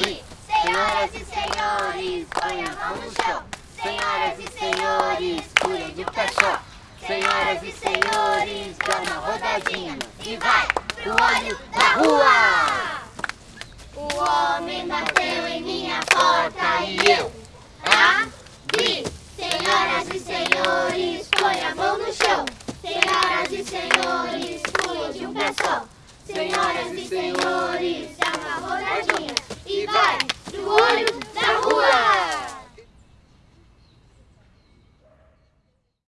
Senhoras e senhores, põe a mão no chão. Senhoras e senhores, pulem de um. Senhoras e senhores, dá uma rodadinha e vai pro olho da rua! O homem bateu em minha porta e eu abri. Senhoras e senhores, põe a mão no chão. Senhoras e senhores, pulem de um pé. Senhoras e senhores,